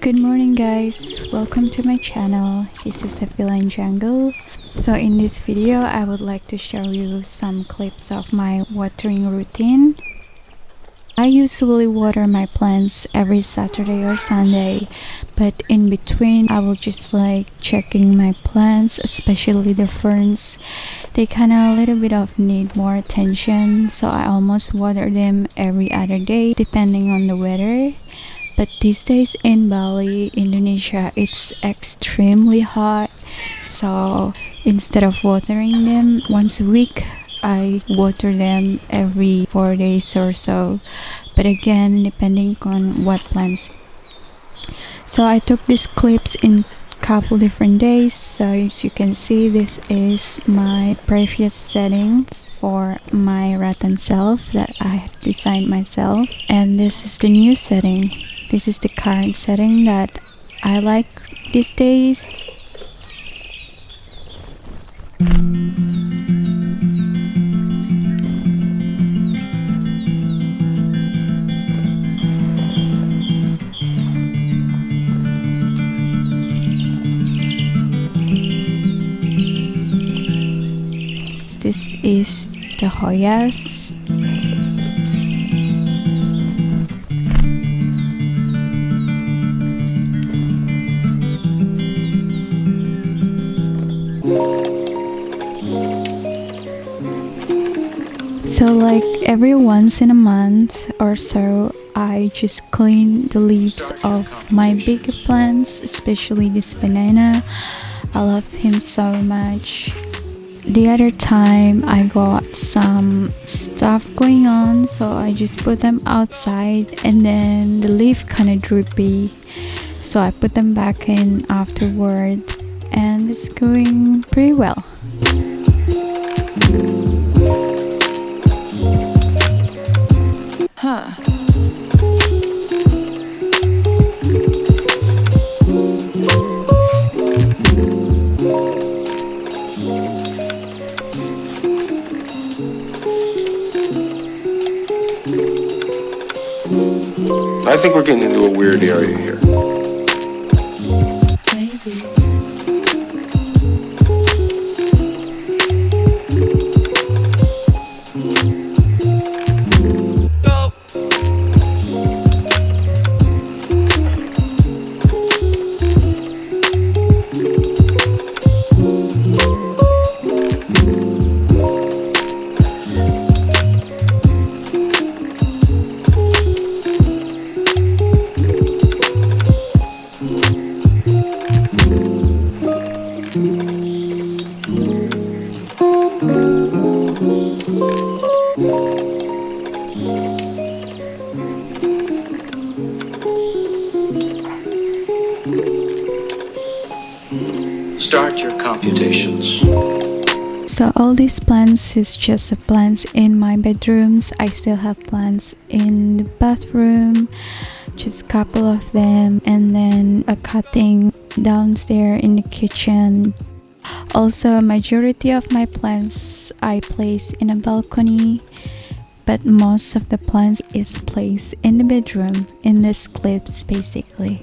Good morning guys, welcome to my channel. This is a feline jungle. So in this video, I would like to show you some clips of my watering routine. I usually water my plants every Saturday or Sunday, but in between I will just like checking my plants, especially the ferns. They kind of a little bit of need more attention, so I almost water them every other day depending on the weather. But these days in Bali, Indonesia, it's extremely hot, so instead of watering them once a week, I water them every four days or so. But again depending on what plants. So I took these clips in couple different days. So as you can see this is my previous setting for my rattan self that I designed myself. And this is the new setting. This is the current setting that I like these days is the Hoyas. So like every once in a month or so I just clean the leaves of my big plants, especially this banana. I love him so much the other time I got some stuff going on so I just put them outside and then the leaf kind of droopy. So I put them back in afterward and it's going pretty well. Huh I think we're getting into a weird area here. Start your computations. So all these plants is just the plants in my bedrooms. I still have plants in the bathroom, just a couple of them, and then a cutting downstairs in the kitchen. Also, a majority of my plants I place in a balcony, but most of the plants is placed in the bedroom in this clips basically.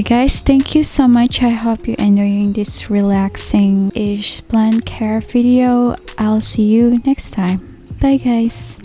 Alright guys, thank you so much. I hope you're enjoying this relaxing ish plant care video. I'll see you next time. Bye guys.